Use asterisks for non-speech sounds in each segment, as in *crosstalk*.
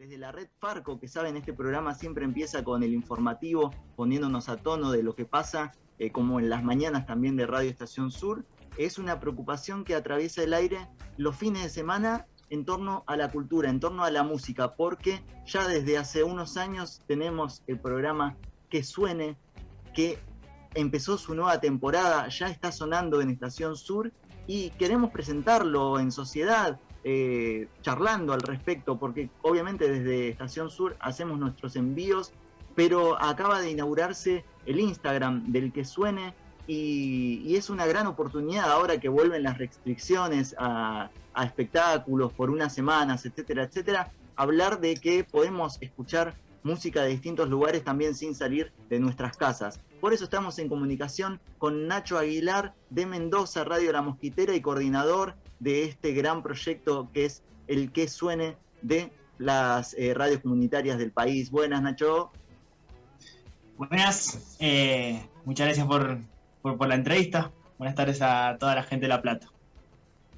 desde la red Farco, que saben, este programa siempre empieza con el informativo, poniéndonos a tono de lo que pasa, eh, como en las mañanas también de Radio Estación Sur, es una preocupación que atraviesa el aire los fines de semana en torno a la cultura, en torno a la música, porque ya desde hace unos años tenemos el programa Que Suene, que empezó su nueva temporada, ya está sonando en Estación Sur y queremos presentarlo en sociedad, eh, charlando al respecto, porque obviamente desde Estación Sur hacemos nuestros envíos, pero acaba de inaugurarse el Instagram del que suene y, es una gran oportunidad ahora que vuelven las restricciones a, a espectáculos por unas semanas, etcétera, etcétera, hablar de que podemos escuchar música de distintos lugares también sin salir de nuestras casas. Por eso estamos en comunicación con Nacho Aguilar de Mendoza, Radio La Mosquitera y coordinador de este gran proyecto que es el que suene de las eh, radios comunitarias del país. Buenas, Nacho. Buenas, eh, muchas gracias por, por, la entrevista. Buenas tardes a toda la gente de La Plata.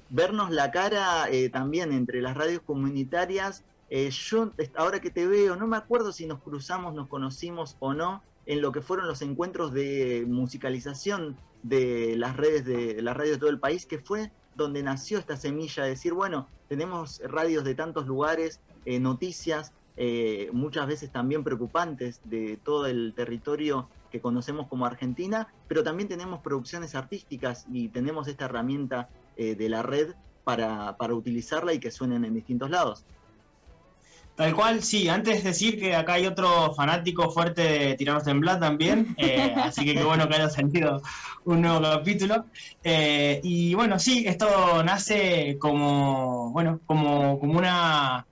Vernos la cara eh, también entre las radios comunitarias. yo, ahora que te veo, no me acuerdo si nos cruzamos, nos conocimos o no en lo que fueron los encuentros de musicalización de las redes de, de las radios de todo el país, que fue donde nació esta semilla de decir, bueno, tenemos radios de tantos lugares, eh, noticias, eh, muchas veces también preocupantes de todo el territorio que conocemos como Argentina, pero también tenemos producciones artísticas y tenemos esta herramienta eh, de la red para, para utilizarla y que suenen en distintos lados. Tal cual, sí. Antes decir que acá hay otro fanático fuerte de Tiranos Temblar también, eh, así que qué bueno que haya salido un nuevo capítulo. Eh, y bueno, sí, esto nace como, bueno, como, como una,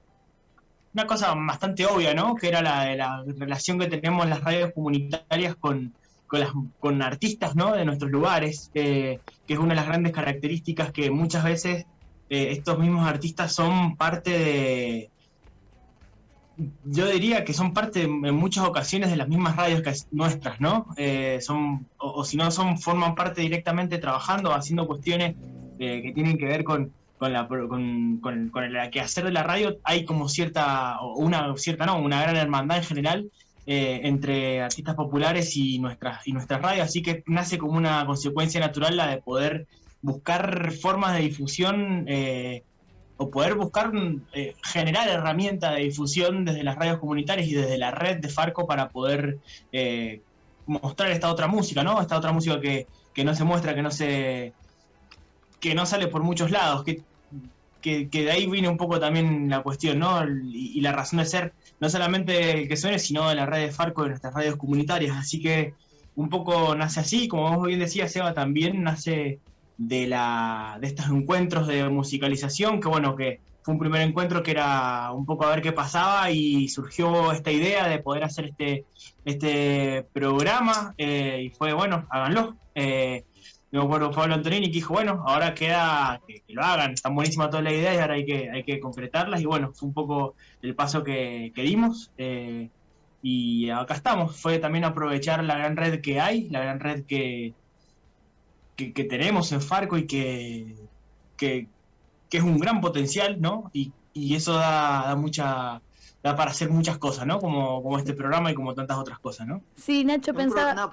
una cosa bastante obvia, ¿no? Que era la, la relación que tenemos las radios comunitarias con, con, con artistas, ¿no? De nuestros lugares, eh, que es una de las grandes características que muchas veces estos mismos artistas son parte de yo diría que son parte en muchas ocasiones de las mismas radios que nuestras, ¿no? Eh, son, o, si no, son, forman parte directamente trabajando, haciendo cuestiones eh, que tienen que ver con, con, la, con, con, con el quehacer de la radio. Hay como cierta, una cierta, no, una gran hermandad en general eh, entre artistas populares y nuestras, y nuestras radios, así que nace como una consecuencia natural la de poder buscar formas de difusión o poder buscar eh, generar herramientas de difusión desde las radios comunitarias y desde la red de Farco para poder eh, mostrar esta otra música, ¿no? Esta otra música que, no se muestra, que no se que no sale por muchos lados, que, que, de ahí viene un poco también la cuestión, ¿no? Y, la razón de ser, no solamente el que suene, sino de la red de Farco, de nuestras radios comunitarias. Así que un poco nace así, como vos bien decías, Seba, también nace de, la, de estos encuentros de musicalización, que bueno, que fue un primer encuentro que era un poco a ver qué pasaba y surgió esta idea de poder hacer este, este programa eh, y fue, bueno, háganlo. Eh, me acuerdo Pablo Antonini que dijo, bueno, ahora queda que, lo hagan, están buenísimas todas las ideas y ahora hay que, hay que concretarlas y bueno, fue un poco el paso que, que dimos. Eh, y acá estamos, fue también aprovechar la gran red que hay, la gran red que, que, tenemos en Farco y que, que, es un gran potencial, ¿no? Y, eso da, mucha da para hacer muchas cosas, ¿no? Como, como este programa y como tantas otras cosas, ¿no? Sí, Nacho pensaba...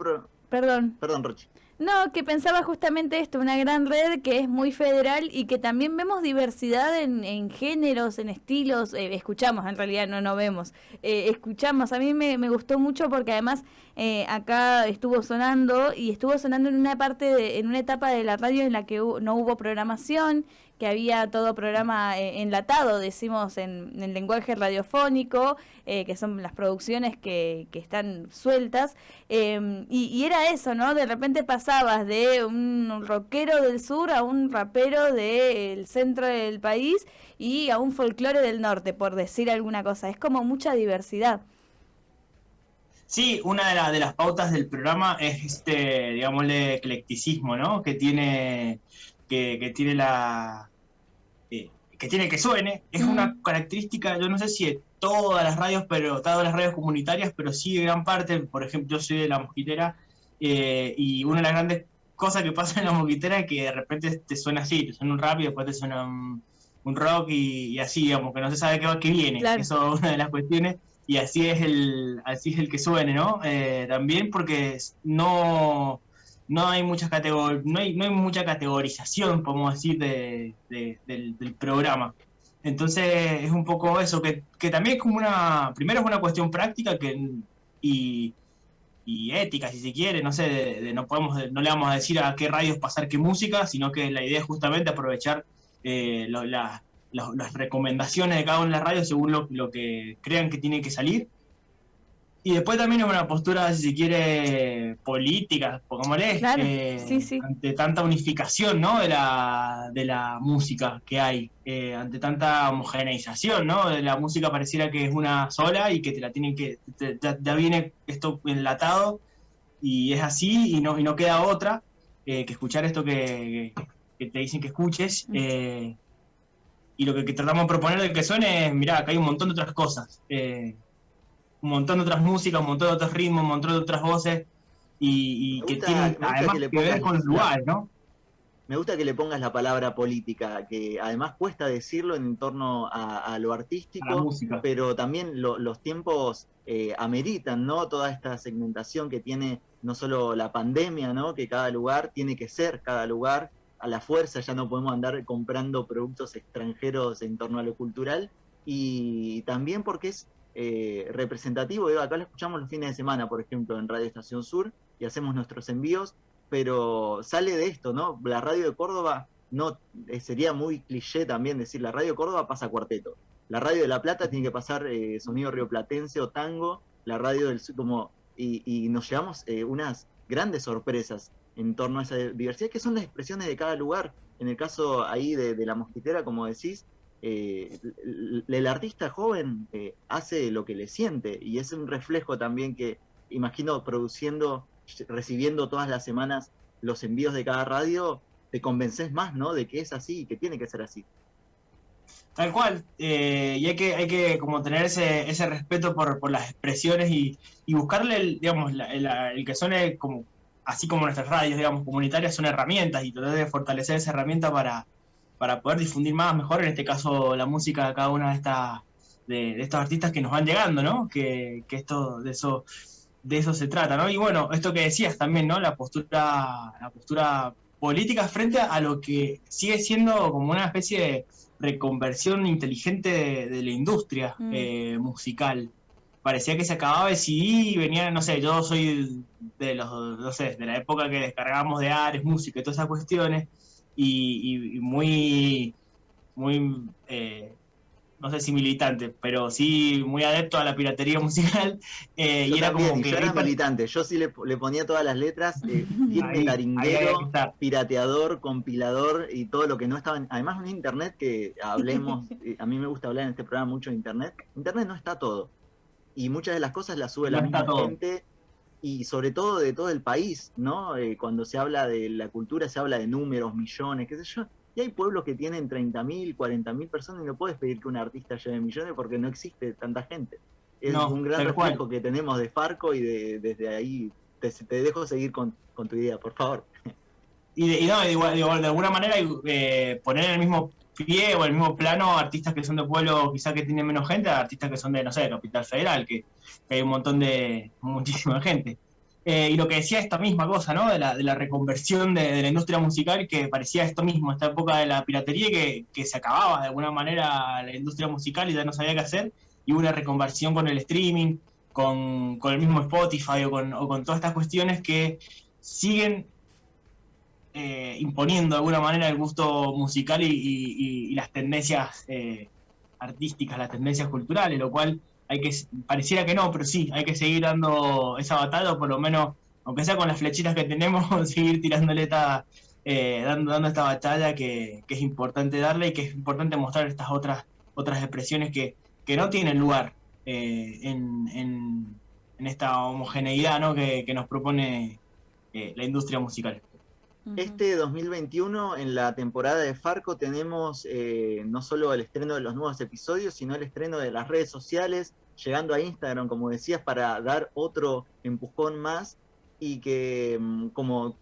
Perdón. Perdón, Roche. No, que pensaba justamente esto, una gran red que es muy federal y que también vemos diversidad en, en géneros, en estilos, eh, escuchamos, en realidad no no vemos, eh, escuchamos, a mí me, me, gustó mucho porque además eh, acá estuvo sonando y estuvo sonando en una parte, de, en una etapa de la radio en la que no hubo programación que había todo programa eh, enlatado, decimos en, en lenguaje radiofónico, eh, que son las producciones que, que están sueltas, em, y, era eso, ¿no? De repente pasabas de un rockero del sur a un rapero del centro del país y a un folclore del norte, por decir alguna cosa. Es como mucha diversidad. Sí, una de, de las pautas del programa es este, digámosle, eclecticismo, ¿no? Que tiene, que, que tiene la, que tiene que suene, es una característica, yo no sé si de todas las radios, pero todas las radios comunitarias, pero sí de gran parte, por ejemplo, yo soy de la mosquitera, eh, y una de las grandes cosas que pasa en la mosquitera es que de repente te suena así, te suena un rap y después te suena un, un rock y, así, digamos, que no se sabe qué, qué viene. Eso es una de las cuestiones y así es el, así es el que suene, ¿no? Eh, también porque no, no hay muchas categor no hay, no hay mucha categorización, podemos decir, de, del, programa. Entonces es un poco eso, que, que, también es como una, primero es una cuestión práctica que, y, y ética, si se quiere, no sé, no, podemos, no le vamos a decir a qué radios pasar qué música, sino que la idea es justamente aprovechar eh, la, las recomendaciones de cada una de las radios según lo, que crean que tiene que salir. Y después también es una postura, si se quiere, política, pongámosle, eh, ante tanta unificación ¿no? de, la, de la música que hay, eh, ante tanta homogeneización, ¿no? De la música pareciera que es una sola y que te la tienen que, ya, viene esto enlatado y es así y no, y no queda otra eh, que escuchar esto que, te dicen que escuches. Mm y lo que, tratamos de proponer de que suene es, mirá, que hay un montón de otras cosas, eh, un montón de otras músicas, un montón de otros ritmos, un montón de otras voces, y, que tienen además que, ver con los lugares, ¿no? Me gusta que le pongas la palabra política, que además cuesta decirlo en torno a, lo artístico, pero también los tiempos eh, ameritan, ¿no? Toda esta segmentación que tiene no solo la pandemia, ¿no? Que cada lugar tiene que ser cada lugar, a la fuerza, ya no podemos andar comprando productos extranjeros en torno a lo cultural, y también porque es eh, representativo, acá lo escuchamos los fines de semana, por ejemplo, en Radio Estación Sur, y hacemos nuestros envíos, pero sale de esto, ¿no? La radio de Córdoba, no eh, sería muy cliché también decir, la radio de Córdoba pasa cuarteto, la radio de La Plata tiene que pasar eh, sonido rioplatense o tango, la radio del sur, como, y, nos llevamos unas grandes sorpresas en torno a esa diversidad, que son las expresiones de cada lugar. En el caso ahí de, la mosquitera, como decís, eh, el, artista joven eh, hace lo que le siente y es un reflejo también que imagino produciendo, recibiendo todas las semanas los envíos de cada radio, te convences más, ¿no? De que es así y que tiene que ser así. Tal cual, eh, y hay que, hay que como tener ese, ese respeto por, por las expresiones y, y buscarle, el, digamos, el que suene como así como nuestras radios, digamos, comunitarias, son herramientas y tratar de fortalecer esa herramienta para, para poder difundir más, mejor, en este caso, la música de cada una de estas de, estos artistas que nos van llegando, ¿no? Que, que, esto, de eso, de eso se trata, ¿no? Y bueno, esto que decías también, ¿no? La postura, la postura política frente a lo que sigue siendo como una especie de reconversión inteligente de, la industria mm. eh, musical parecía que se acababa de CD y venía, no sé, yo soy de los, no sé, de la época que descargábamos de Ares, música y todas esas cuestiones, y, muy, muy, eh, no sé si militante, pero sí muy adepto a la piratería *laughs* musical. Eh, y era como que. Yo era militante, yo sí le, ponía todas las letras, eh, *laughs* taringuero, pirateador, compilador y todo lo que no estaba. además, en internet que hablemos, *laughs* eh, a mí me gusta hablar en este programa mucho de internet. Internet no está todo y muchas de las cosas las sube la misma gente y sobre todo de todo el país, ¿no? Eh, cuando se habla de la cultura se habla de números, millones, qué sé yo. Y hay pueblos que tienen 30.000, 40.000 personas y no puedes pedir que un artista lleve millones porque no existe tanta gente. Es un gran reflejo que tenemos de Farco y de, desde ahí te, dejo seguir con, tu idea, por favor. Y, no, de, de alguna manera eh, poner en el mismo pie o el mismo plano artistas que son de pueblo quizá que tienen menos gente, artistas que son de, no sé, del Hospital Federal, que, hay un montón de, muchísima gente. Eh, y lo que decía esta misma cosa, ¿no? De la, de la reconversión de, la industria musical, que parecía esto mismo, esta época de la piratería, que, que se acababa de alguna manera la industria musical y ya no sabía qué hacer, y una reconversión con el streaming, con, con el mismo Spotify o con, o con todas estas cuestiones que siguen eh, imponiendo de alguna manera el gusto musical y, las tendencias eh, artísticas, las tendencias culturales, lo cual hay que, pareciera que no, pero sí, hay que seguir dando esa batalla, o por lo menos, aunque sea con las flechitas que tenemos, *laughs* seguir tirándole esta, eh, dando, dando esta batalla que, es importante darle y que es importante mostrar estas otras, otras expresiones que, no tienen lugar en, en, esta homogeneidad ¿no? que nos propone la industria musical. Este 2021, en la temporada de Farco, tenemos eh, no solo el estreno de los nuevos episodios, sino el estreno de las redes sociales, llegando a Instagram, como decías, para dar otro empujón más y que mm, como,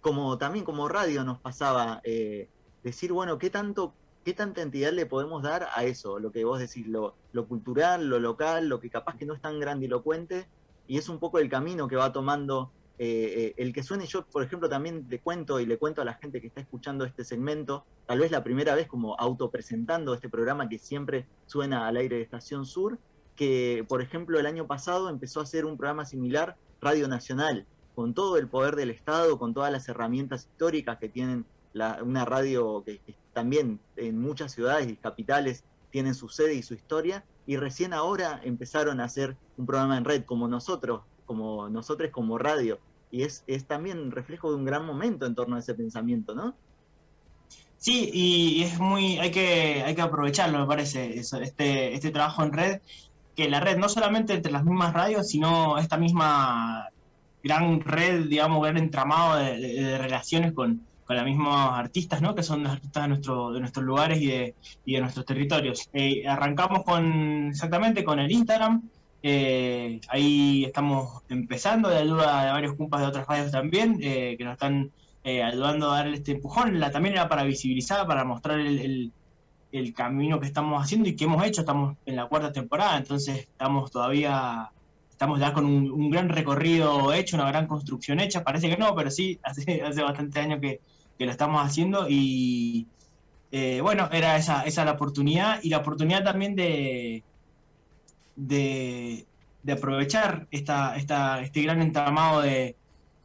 como también como radio nos pasaba, eh, decir, bueno, ¿qué tanto ¿qué tanta entidad le podemos dar a eso? Lo que vos decís, lo, lo cultural, lo local, lo que capaz que no es tan grandilocuente, y es un poco el camino que va tomando eh, eh, el que suene yo, por ejemplo, también te cuento y le cuento a la gente que está escuchando este segmento, tal vez la primera vez como autopresentando este programa que siempre suena al aire de Estación Sur, que por ejemplo el año pasado empezó a hacer un programa similar, Radio Nacional, con todo el poder del Estado, con todas las herramientas históricas que tienen una radio que, que también en muchas ciudades y capitales tienen su sede y su historia, y recién ahora empezaron a hacer un programa en red como nosotros, como nosotros como radio. Y es, es también reflejo de un gran momento en torno a ese pensamiento, ¿no? Sí, y es muy, hay que, hay que aprovecharlo, me parece, este, este trabajo en red, que la red no solamente entre las mismas radios, sino esta misma gran red, digamos, gran entramado de, relaciones con, con los mismos artistas, ¿no? Que son los artistas de, nuestro, de nuestros lugares y de, y de nuestros territorios. Eh, arrancamos con, exactamente con el Instagram, eh, ahí estamos empezando de ayuda de varios compas de otras radios también, eh, que nos están eh, ayudando a darle este empujón. La, también era para visibilizar, para mostrar el, camino que estamos haciendo y que hemos hecho. Estamos en la cuarta temporada, entonces estamos todavía, estamos ya con un, gran recorrido hecho, una gran construcción hecha. Parece que no, pero sí, *laughs* hace, hace bastante años que, lo estamos haciendo y bueno, era esa, esa la oportunidad y la oportunidad también de de, aprovechar esta, esta, este gran entramado de,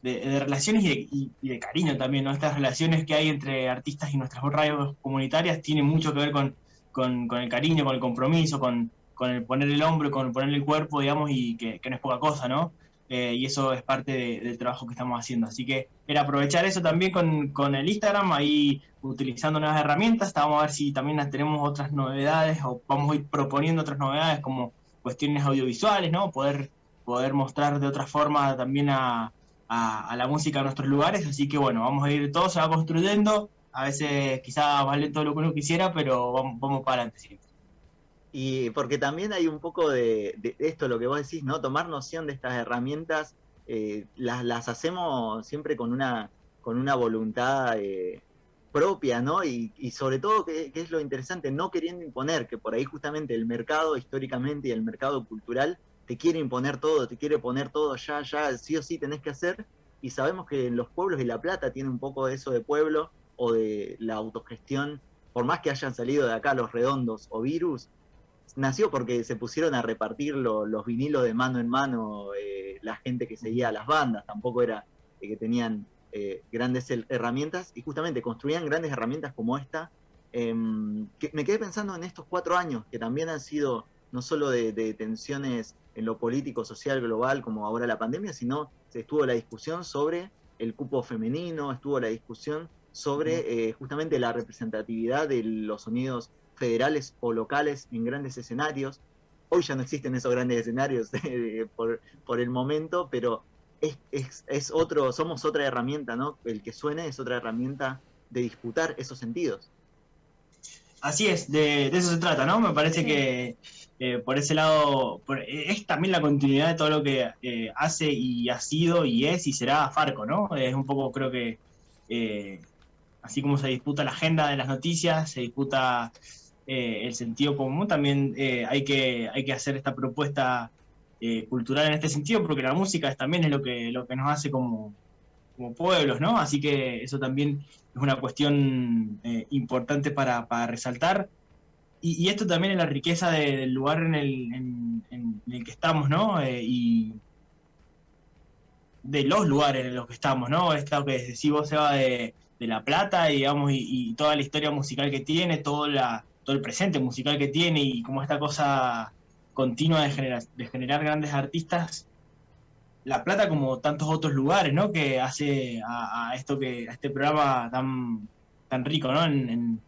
relaciones y de, cariño también, ¿no? Estas relaciones que hay entre artistas y nuestras radios comunitarias tienen mucho que ver con, con, el cariño, con el compromiso, con, con, el poner el hombro, con poner el cuerpo, digamos, y que, no es poca cosa, ¿no? Eh, y eso es parte del trabajo que estamos haciendo. Así que era aprovechar eso también con, con, el Instagram, ahí utilizando nuevas herramientas. Vamos a ver si también tenemos otras novedades o vamos a ir proponiendo otras novedades como cuestiones audiovisuales, ¿no? Poder, poder mostrar de otra forma también a, la música en nuestros lugares. Así que bueno, vamos a ir, todo se construyendo. A veces quizá vale todo lo que uno quisiera, pero vamos, vamos para adelante siempre. Y porque también hay un poco de, esto, lo que vos decís, ¿no? Tomar noción de estas herramientas, eh, las, las hacemos siempre con una, con una voluntad eh, propia, ¿no? Y, sobre todo, que, es lo interesante, no queriendo imponer, que por ahí justamente el mercado históricamente y el mercado cultural te quiere imponer todo, te quiere poner todo ya, ya, sí o sí tenés que hacer, y sabemos que en los pueblos y La Plata tiene un poco de eso de pueblo o de la autogestión, por más que hayan salido de acá los redondos o virus, nació porque se pusieron a repartir los vinilos de mano en mano eh, la gente que seguía a las bandas, tampoco era que tenían eh, grandes herramientas y justamente construían grandes herramientas como esta. Em, que me quedé pensando en estos cuatro años que también han sido no solo de, tensiones en lo político, social, global, como ahora la pandemia, sino se estuvo la discusión sobre el cupo femenino, estuvo la discusión sobre eh, justamente la representatividad de los sonidos federales o locales en grandes escenarios. Hoy ya no existen esos grandes escenarios *laughs* eh, por, por, el momento, pero es, es, otro, somos otra herramienta, ¿no? El que suene es otra herramienta de disputar esos sentidos. Así es, de, eso se trata, ¿no? Me parece que eh, por ese lado es también la continuidad de todo lo que eh, hace y ha sido y es y será Farco, ¿no? Es un poco, creo que, eh, así como se disputa la agenda de las noticias, se disputa el sentido común, también hay, que, hay que hacer esta propuesta eh, cultural en este sentido, porque la música también es lo que, lo que nos hace como, como pueblos, ¿no? Así que eso también es una cuestión eh, importante para, resaltar. Y, esto también es la riqueza del lugar en el, que estamos, ¿no? Eh, y de los lugares en los que estamos, ¿no? Esto que decís vos, Seba, de, de La Plata, digamos, y, y, toda la historia musical que tiene, todo, la, todo el presente musical que tiene, y como esta cosa continua de generar, de generar grandes artistas, La Plata como tantos otros lugares, ¿no? Que hace a, esto que, a este programa tan, tan rico, ¿no? En,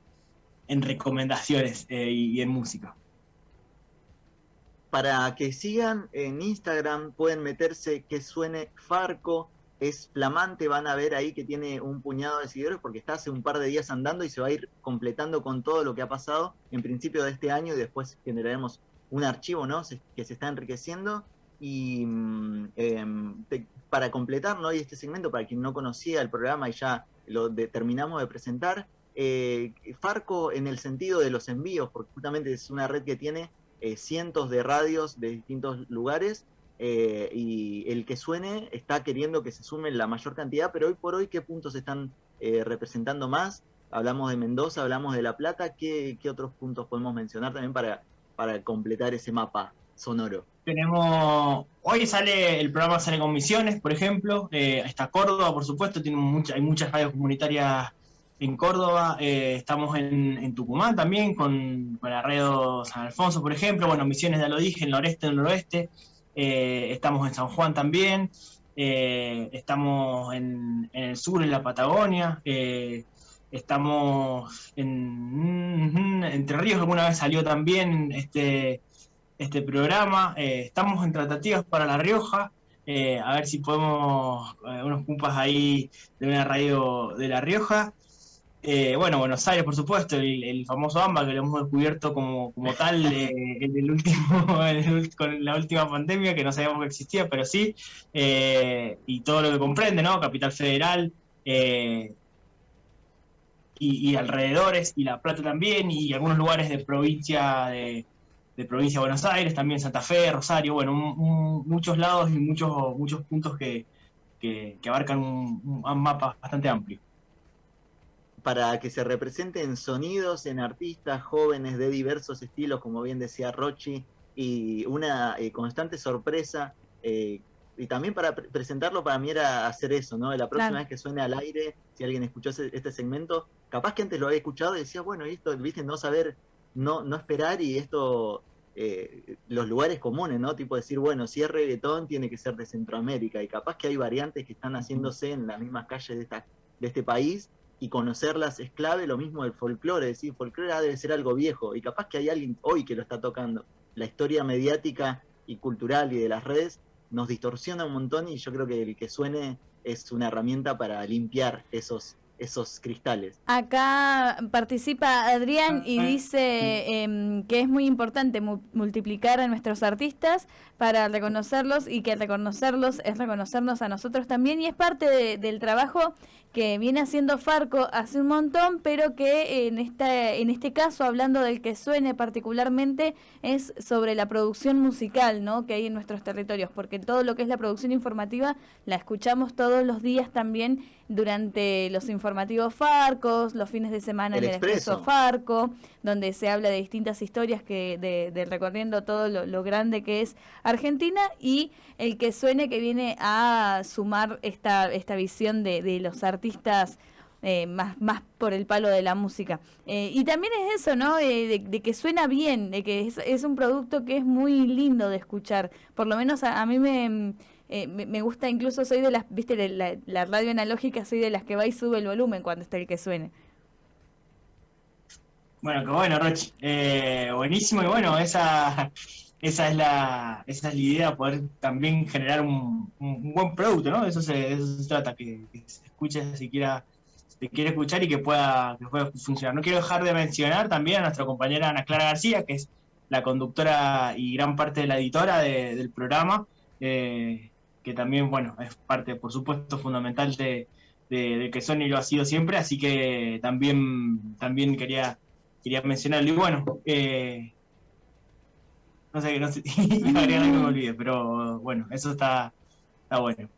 recomendaciones eh, y, en música. Para que sigan en Instagram pueden meterse que suene Farco, es flamante, van a ver ahí que tiene un puñado de seguidores porque está hace un par de días andando y se va a ir completando con todo lo que ha pasado en principio de este año y después generaremos un archivo ¿no? que se está enriqueciendo. Y mm, em, para completar ¿no? y este segmento, para quien no conocía el programa y ya lo terminamos de presentar, eh, Farco en el sentido de los envíos, porque justamente es una red que tiene eh, cientos de radios de distintos lugares eh, y el que suene está queriendo que se sumen la mayor cantidad, pero hoy por hoy, ¿qué puntos están representando más? Hablamos de Mendoza, hablamos de La Plata, ¿qué, otros puntos podemos mencionar también para, para completar ese mapa sonoro? Tenemos, hoy sale, el programa sale con misiones, por ejemplo, está Córdoba, por supuesto, tiene hay muchas radios comunitarias en Córdoba, eh, estamos en, Tucumán también, con, con la San Alfonso, por ejemplo, bueno, Misiones ya lo dije, en noreste, en el noroeste, eh, estamos en San Juan también, eh, estamos en, el sur, en la Patagonia, estamos en Entre Ríos, alguna vez salió también este, este programa, estamos en tratativas para La Rioja, a ver si podemos, unos cumpas ahí de una radio de La Rioja. Eh, bueno, Buenos Aires, por supuesto, el, famoso AMBA que lo hemos descubierto como, como tal eh, en el último, *laughs* con la última pandemia, que no sabíamos que existía, pero sí, eh, y todo lo que comprende, ¿no? Capital Federal y, alrededores, y La Plata también, y algunos lugares de provincia de, provincia de Buenos Aires, también Santa Fe, Rosario, bueno, muchos lados y muchos, muchos puntos que, que abarcan un mapa bastante amplio para que se representen sonidos en artistas jóvenes de diversos estilos, como bien decía Rochi, y una eh, constante sorpresa. Eh, y también para presentarlo para mí era hacer eso, ¿no? La próxima vez que suene al aire, si alguien escuchó este segmento, capaz que antes lo había escuchado y decía, bueno, esto, viste, no saber, no, no esperar y esto, eh, los lugares comunes, ¿no? Tipo decir, bueno, si es reggaetón, tiene que ser de Centroamérica y capaz que hay variantes que están haciéndose en las mismas calles de, esta, de este país y conocerlas es clave, lo mismo del folclore, decir, folclore debe ser algo viejo, y capaz que hay alguien hoy que lo está tocando. La historia mediática y cultural y de las redes nos distorsiona un montón y yo creo que el que suene es una herramienta para limpiar esos esos cristales. Acá participa Adrián y dice em, que es muy importante multiplicar a nuestros artistas para reconocerlos y que reconocerlos es reconocernos a nosotros también y es parte del trabajo que viene haciendo Farco hace un montón, pero que en esta en este caso hablando del que suene particularmente es sobre la producción musical, ¿no? que hay en nuestros territorios, porque todo lo que es la producción informativa la escuchamos todos los días también durante los informativos Farcos, los fines de semana en el Expreso Farco, donde se habla de distintas historias que de, recorriendo todo lo, grande que es Argentina y el que suene que viene a sumar esta, esta visión de, de los artistas eh, más, más por el palo de la música. Eh, y también es eso, ¿no? Eh, de, que suena bien, de que es, un producto que es muy lindo de escuchar. Por lo menos a mí me, eh, me, gusta incluso, soy de las, viste, la, radio analógica, soy de las que va y sube el volumen cuando está el que suene. Bueno, qué bueno, Rochi. Eh, buenísimo y bueno, esa, esa, es la, esa es la idea, poder también generar un, buen producto, ¿no? Eso se, trata, que, escuche si quiera se quiere escuchar y que pueda, que pueda funcionar. No quiero dejar de mencionar también a nuestra compañera Ana Clara García, que es la conductora y gran parte de la editora del programa, eh, que también, bueno, es parte, por supuesto, fundamental de, que Sony lo ha sido siempre, así que también, también quería, quería mencionarlo. Y bueno, eh, no sé, no sé, *laughs* que me olvide, pero bueno, eso está, está bueno.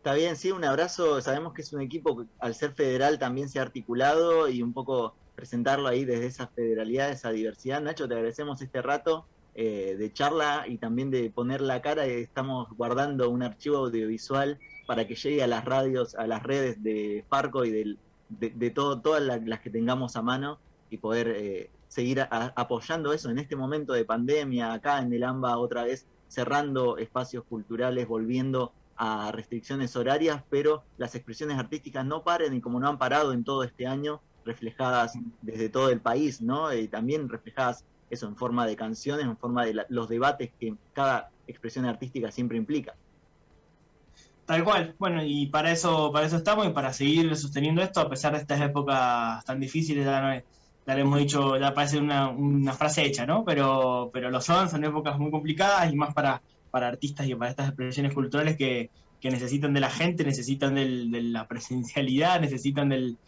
Está bien, sí, un abrazo. Sabemos que es un equipo que al ser federal también se ha articulado y un poco presentarlo ahí desde esa federalidad, esa diversidad. Nacho, te agradecemos este rato. Eh, de charla y también de poner la cara. Estamos guardando un archivo audiovisual para que llegue a las radios, a las redes de Farco y de, todo, todas las, que tengamos a mano y poder eh, seguir apoyando eso en este momento de pandemia, acá en el AMBA otra vez cerrando espacios culturales, volviendo a restricciones horarias, pero las expresiones artísticas no paren y como no han parado en todo este año, reflejadas desde todo el país, ¿no? Y también reflejadas eso en forma de canciones, en forma de los debates que cada expresión artística siempre implica. Tal cual, bueno, y para eso, para eso estamos y para seguir sosteniendo esto, a pesar de estas épocas tan difíciles, ya, le hemos dicho, ya parece una, frase hecha, ¿no? Pero, pero lo son, son épocas muy complicadas y más para, para artistas y para estas expresiones culturales que, necesitan de la gente, necesitan de la presencialidad, necesitan del,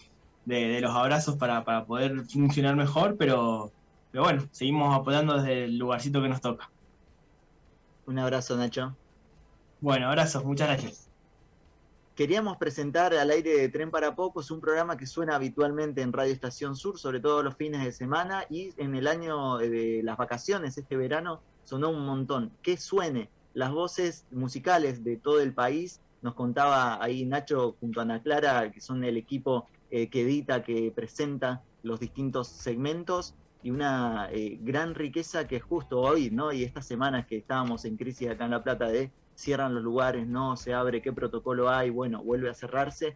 de, los abrazos para, para, poder funcionar mejor, pero, pero bueno, seguimos apoyando desde el lugarcito que nos toca. Un abrazo, Nacho. Bueno, abrazos, muchas gracias. Queríamos presentar al aire de Tren para Pocos un programa que suena habitualmente en Radio Estación Sur, sobre todo los fines de semana y en el año de las vacaciones, este verano, sonó un montón. Que suene las voces musicales de todo el país. Nos contaba ahí Nacho junto a Ana Clara, que son el equipo eh, que edita, que presenta los distintos segmentos y una eh, gran riqueza que justo hoy, ¿no? Y estas semanas que estábamos en crisis acá en La Plata de cierran los lugares, no se abre, qué protocolo hay, bueno, vuelve a cerrarse.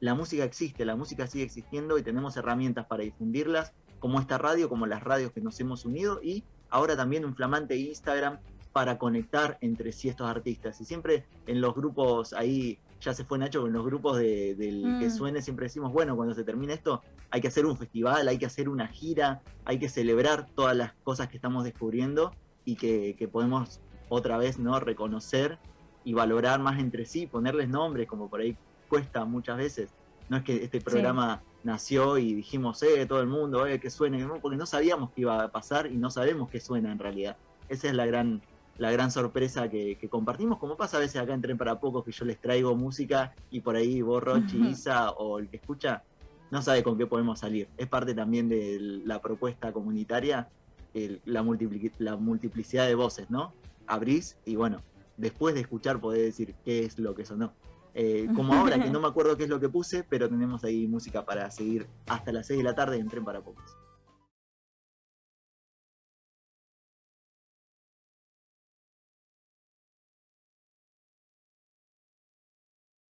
La música existe, la música sigue existiendo y tenemos herramientas para difundirlas, como esta radio, como las radios que nos hemos unido y ahora también un flamante Instagram para conectar entre sí estos artistas. Y siempre en los grupos ahí, ya se fue Nacho, en los grupos de, del que mm. suene siempre decimos, bueno, cuando se termine esto hay que hacer un festival, hay que hacer una gira, hay que celebrar todas las cosas que estamos descubriendo y que, que podemos otra vez no reconocer y valorar más entre sí, ponerles nombres, como por ahí cuesta muchas veces. No es que este programa nació y dijimos, eh, todo el mundo, eh, que suene, porque no sabíamos qué iba a pasar y no sabemos qué suena en realidad. Esa es la gran, la gran sorpresa que, compartimos, como pasa a veces acá en Tren para Pocos, que yo les traigo música y por ahí vos, Rochi, Isa o el que escucha, no sabe con qué podemos salir. Es parte también de la propuesta comunitaria, la, la multiplicidad de voces, ¿no? abrís y bueno, después de escuchar podés decir qué es lo que sonó. Eh, como ahora, que no me acuerdo qué es lo que puse, pero tenemos ahí música para seguir hasta las 6 de la tarde en Tren para Pocos.